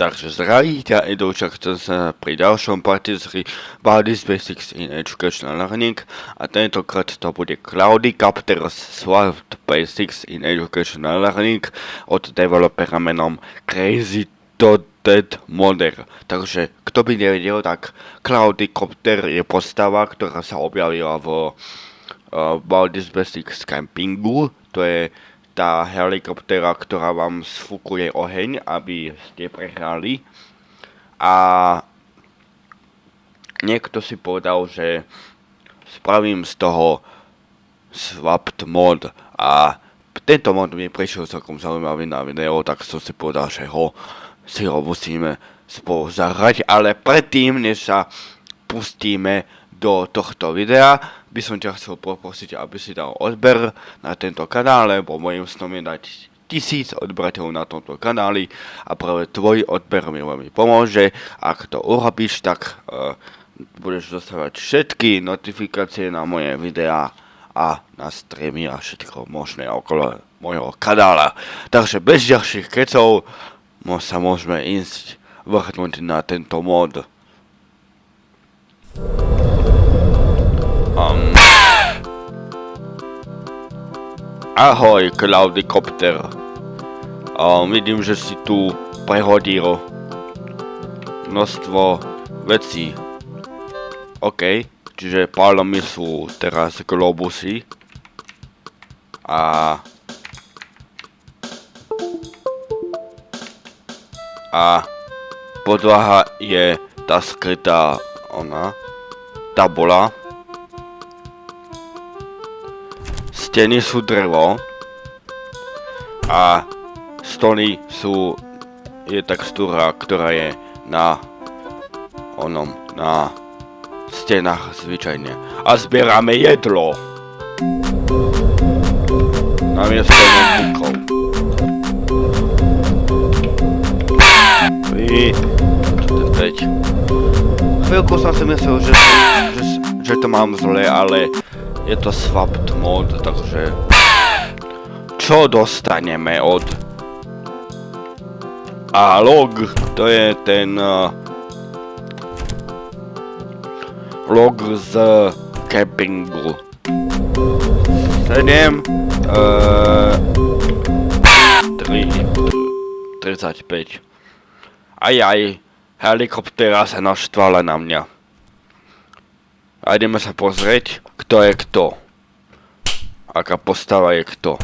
Takže zdraví ťa Edouča, chcem sa pri ďalšom hry Bodies Basics in Educational Learning a tentokrát to bude Cloudy Captors Swapped Basics in Educational Learning od developera menom Crazy Dead Modder. Takže kto by nevedel, tak Cloudy Copter je postava, ktorá sa objavila v uh, Bodies Basics Campingu. To je tá helikoptera, ktorá vám sfúkuje oheň, aby ste prehrali. A niekto si povedal, že spravím z toho swapped mod a tento mod mi prišiel celkom zaujímavý na video, tak som si povedal, že ho si ho musíme spolu zahrať, ale predtým, než sa pustíme do tohto videa by som ťa chcel poprosiť, aby si dal odber na tento kanál, lebo mojim snom je dať tisíc odberateľov na tomto kanáli a práve tvoj odber mi veľmi pomôže. Ak to urobíš, tak uh, budeš dostávať všetky notifikácie na moje videá a na streamy a všetko možné okolo mojho kanála. Takže bez ďalších kecov sa môžeme ísť vrhnúť na tento mod. Um. Ahoj, Cloudicopter. Um, vidím, že si tu prehodil množstvo vecí. OK, čiže pádom mi sú teraz globusy. A... A podlaha je tá skrytá ona, tabula. Steny sú drevo. A stoly sú... Je textúra, ktorá je na... Onom, na... Stenách zvyčajne. A zbierame jedlo. Namiesto notebookov. Vy... Chvíľku som si myslel, že, že, že to mám zle, ale je to swapped mod, takže... Čo dostaneme od... A log, to je ten... Uh, log z campingu. 7... Uh, 3... 35. Ajaj, helikoptéra sa naštvala na mňa. A ideme sa pozrieť, kto je kto. Aká postava je kto.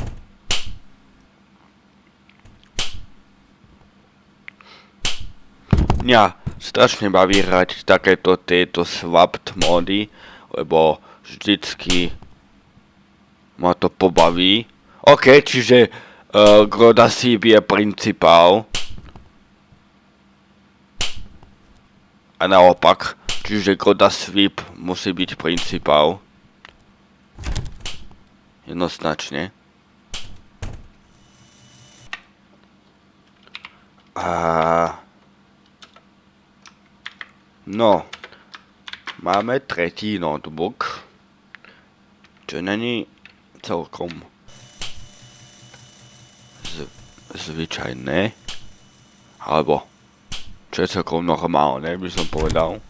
Mňa strašne baví hrať takéto tieto swapped mody, lebo vždycky ma to pobaví. OK, čiže uh, Grodasív je principál. A naopak. Čiže Goda Sweep musí byť principál. Jednoznačne. A... No. Máme tretí notebook. Čo není celkom z zvyčajné. Alebo čo je celkom normálne, by som povedal.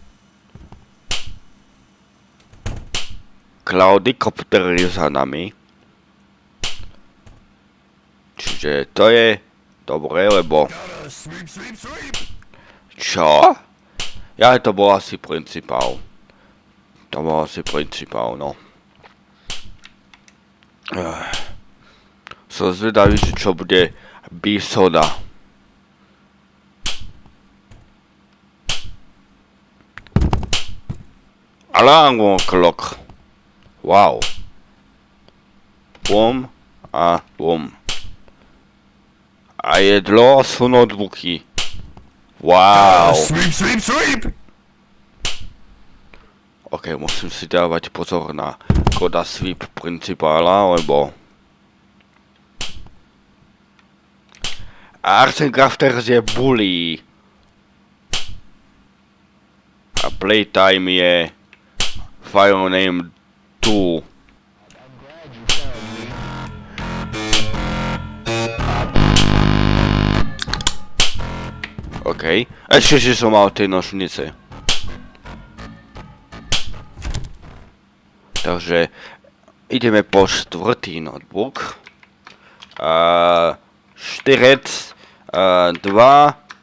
Cloudicopter je za nami. Čiže to je dobré, lebo... Čo? Ja, to bol asi principál. To bol asi principál, no. Som zvedavý, čo bude Bisoda. Alarm clock. Wow. Bum a bum. A jedlo sú notebooky. Wow. Sweep, sweep, sweep! Ok, musím si dávať pozor na koda sweep principála, lebo... Arsen Crafters je bully. A playtime je file name tu. OK. Ešte, že som mal tie nožnice. Takže ideme po štvrtý notebook. Uh, štyrec, uh, 2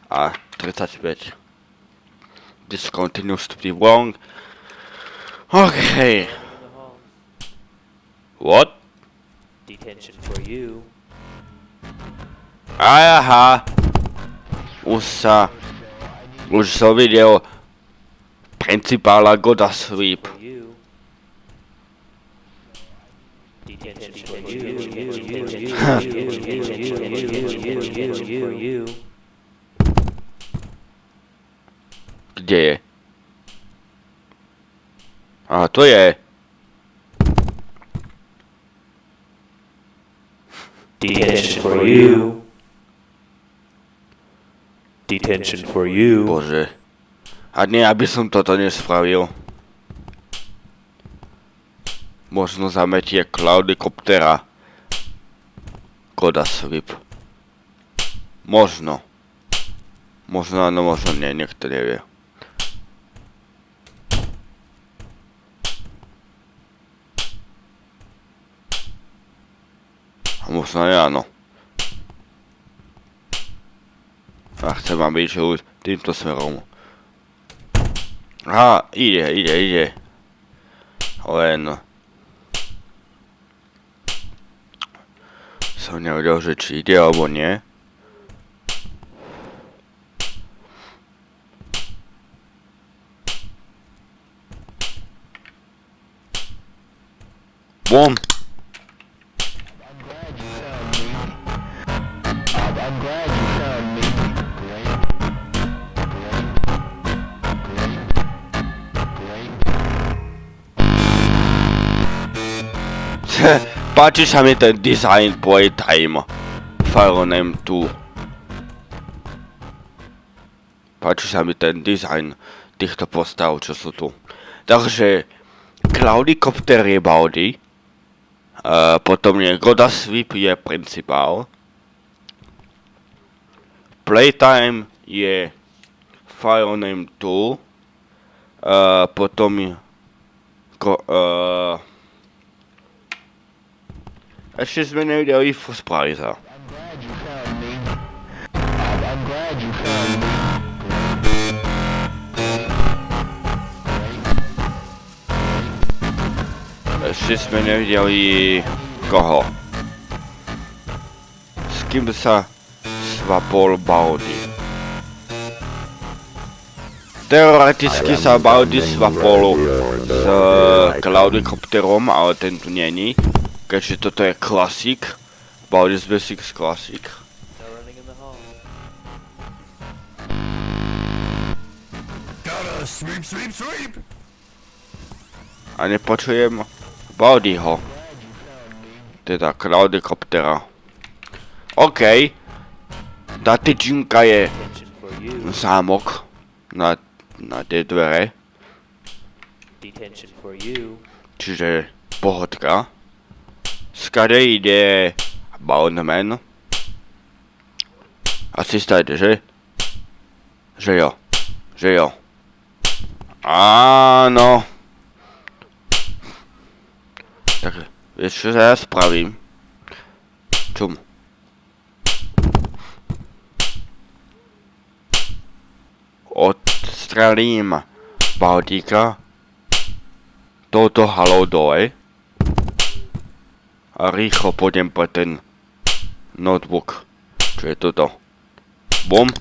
a 35. This continues to be wrong. Okay. What? Detention for you. Aha. Už sa... Už som videl principála Goda Sweep. Kde je? A to je. Detention for you. Detention for you. Bože. A nie, aby som toto nespravil. Možno zametie Cloudicoptera. Koda Sweep. Možno. Možno áno, možno nie, niekto nevie. A možno aj áno. A chcem, aby išiel týmto smerom. Aha, ide, ide, ide. Len... Som nevedel, že či ide alebo nie. Bom! Páči sa mi ten design Playtime. Fire Name 2. Páči sa mi ten design týchto postav, čo sú tu. Takže Cloudicopter je Baldi. Uh, potom je Goda Sweep je principál. Playtime je Fire Name 2. Uh, potom je... Ko, uh, me. I'm, I'm glad you found me. Ešte sme nevideli koho. S kým sa svapol Baldi. Teoreticky sa Baldi svapol s Cloudicopterom, ale ten tu není. Keďže toto je klasik. Hall. Gotta sweep, sweep, sweep. A nepočujem Baldiho. Teda Cloudicoptera. OK. Tá tyčinka je zámok na, na tie dvere. Detention for you. Čiže pohodka. Ide Boundman. Asi státe, že? Jo. Že jo. Áno. Tak, vieš čo ja spravím? Čum. Odstrelím Baldíka touto halou dole a rýchlo pôjdem po ten notebook, čo je toto. Bum.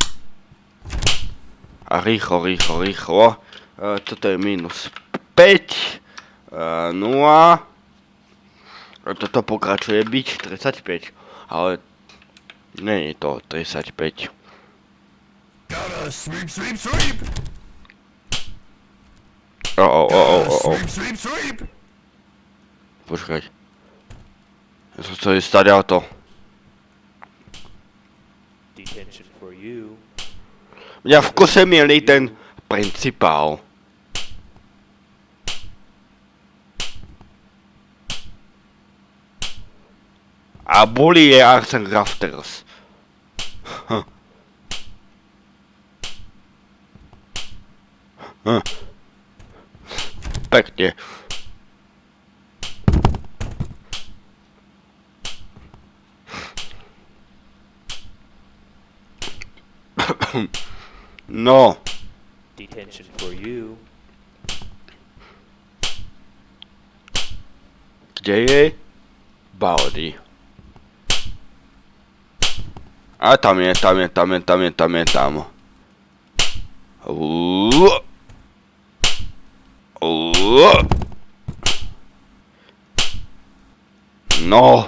A rýchlo, rýchlo, rýchlo. E, toto je minus 5. E, 0. A toto pokračuje byť 35. Ale nie je to 35. Gotta sweep, sweep, sweep. O, o, o, o, o, o. Sweep, sweep, sweep. Počkaj. To, to je staré auto. Mňa v kose mieli ten principál. A boli je Arsen Rafters. Huh. Hm. Huh. Hm. Pekne. No, Detention for you. kde je Baldi? A tam je, tam je, tam je, tam je, tam je, tam. Uuu. Uuu. No,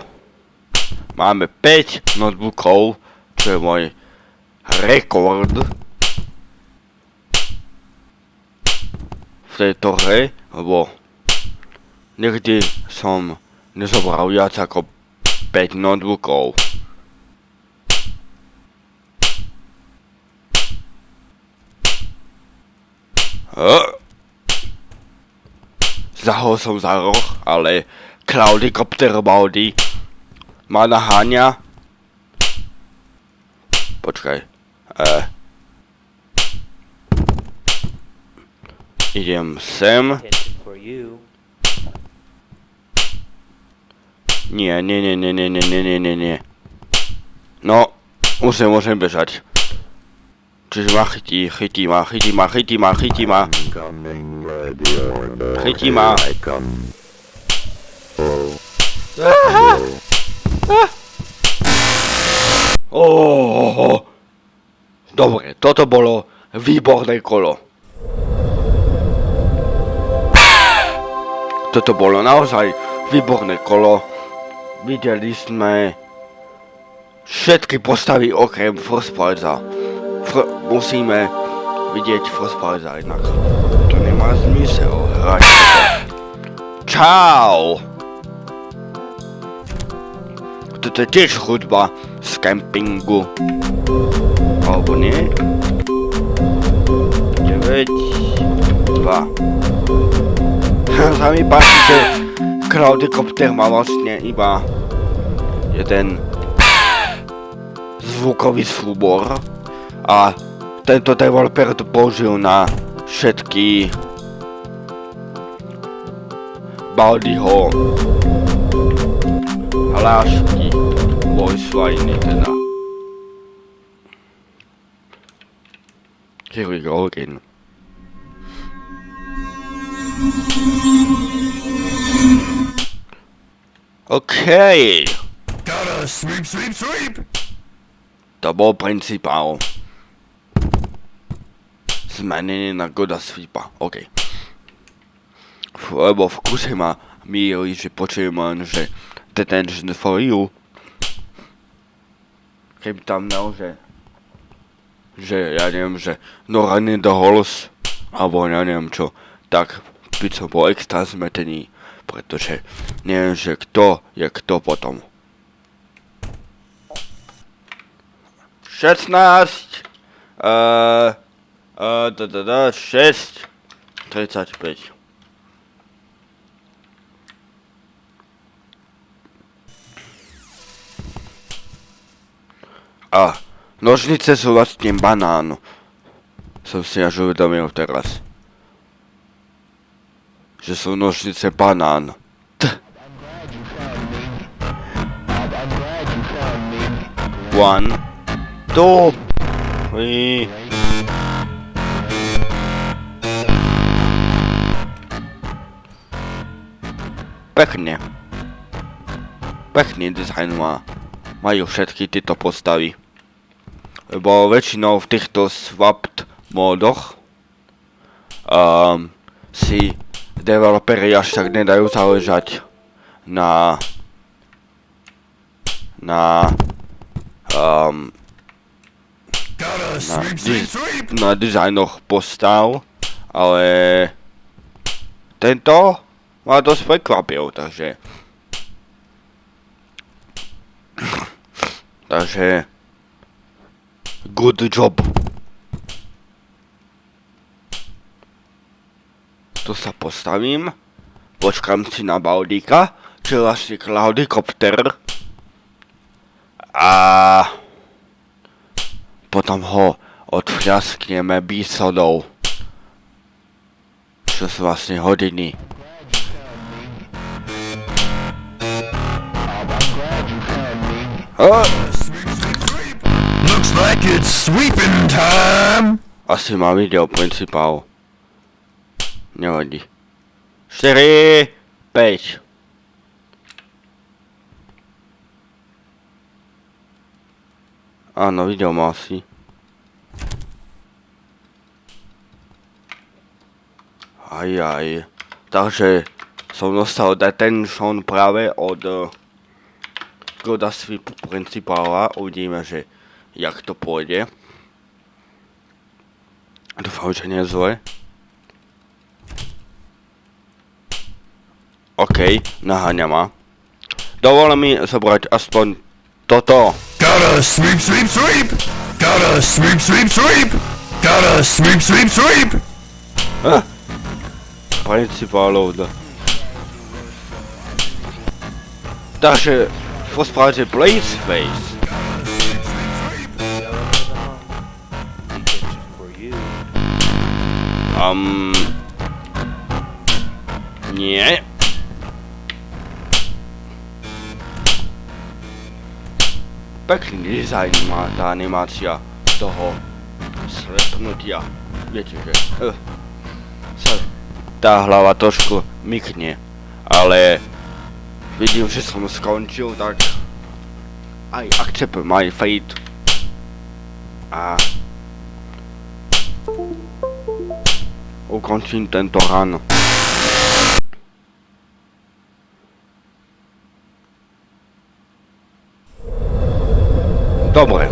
máme 5 notebookov, čo je môj rekord v tejto hre, lebo nikdy som nezobral viac ako 5 notebookov. Uh. Zahol som za roh, ale Cloudicopter Baldi ma naháňa. Počkaj. Eh. Idem sem. Nie, nie, nie, nie, nie, nie, nie, nie, nie, nie. No, sa môžem bežať. Čiže ma chytí, chytí ma, chytí ma, chytí ma, chytí ma. Chytí ma. I come. Oh, Dobre, toto bolo výborné kolo. Toto bolo naozaj výborné kolo. Videli sme všetky postavy okrem Frostpalza. Fr- musíme vidieť Frostpalza inak. To nemá zmysel hrať. Čau! Toto je tiež hudba z kempingu. Alebo nie? 9, 2. Sa mi páči, že Cloudicopter má vlastne iba jeden zvukový súbor a tento developer to použil na všetky Baldiho hlášky voice liney teda. Chirurgin Okay. Gotta sweep, sweep, sweep. Double principal. Das ist Změnění na goda sweepa. OK. Lebo vkusima mieli, že počujem, že detention for you. Keby tam naozaj že ja neviem, že no running the halls alebo ja neviem čo, tak by som bol extra zmetený, pretože neviem, že kto je kto potom. 16, uh, uh, da, da, da, 6, 35. A nožnice sú vlastne banán. Som si až uvedomil teraz. Že sú nožnice banán. One, two, three. Pekne. Pekný dizajn má. Majú všetky tieto postavy. Lebo väčšinou v týchto swapped módoch um, si developeri až tak nedajú záležať na na um, na, di- na dizajnoch postav, ale tento ma dosť prekvapil, takže takže good job. Tu sa postavím, počkám si na Baldika, čo je vlastne Cloudicopter a potom ho odfľaskneme bísodou. čo sú vlastne hodiny. Oh, like it's sweeping time. asi má video principál. Nevadí. 4, 5. Áno, video má asi. Aj, aj. Takže som dostal detention práve od uh, Goda Sweep principála. Uvidíme, že jak to pôjde. Dúfam, že nie je zle. OK, naháňa ma. Dovol mi zobrať aspoň toto. Gotta sweep, sweep, sweep. Gotta sweep, sweep, sweep. Gotta sweep, sweep, sweep. Principálov. da. Takže v Blaze Face. Um... Nie. Pekný dizajn má tá animácia toho slepnutia. Viete, že... Uh, sa tá hlava trošku mykne, ale vidím, že som skončil, tak aj accept my fate. A ukončím tento run. Dobre.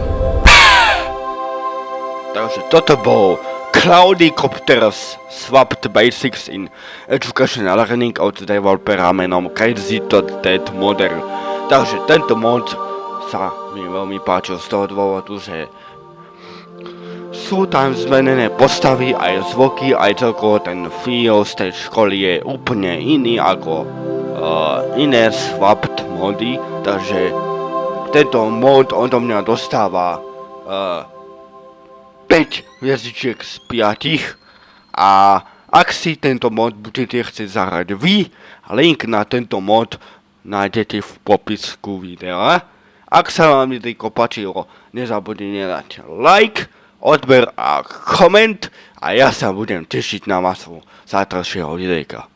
Takže toto bol Cloudicopters Swapped Basics in Educational Learning od developera menom Crazy to Dead Model. Takže tento mod sa mi veľmi páčil z toho dôvodu, že sú tam zmenené postavy, aj zvuky, aj celkovo ten feel z tej školy je úplne iný ako uh, iné swapped mody, takže tento mod odo mňa dostáva uh, 5 hviezdičiek z 5 a ak si tento mod budete chcieť zahrať vy, link na tento mod nájdete v popisku videa. Ak sa vám videjko páčilo, nezabudnite dať like, odber a koment a ja sa budem tešiť na vás zajtrajšieho videjka.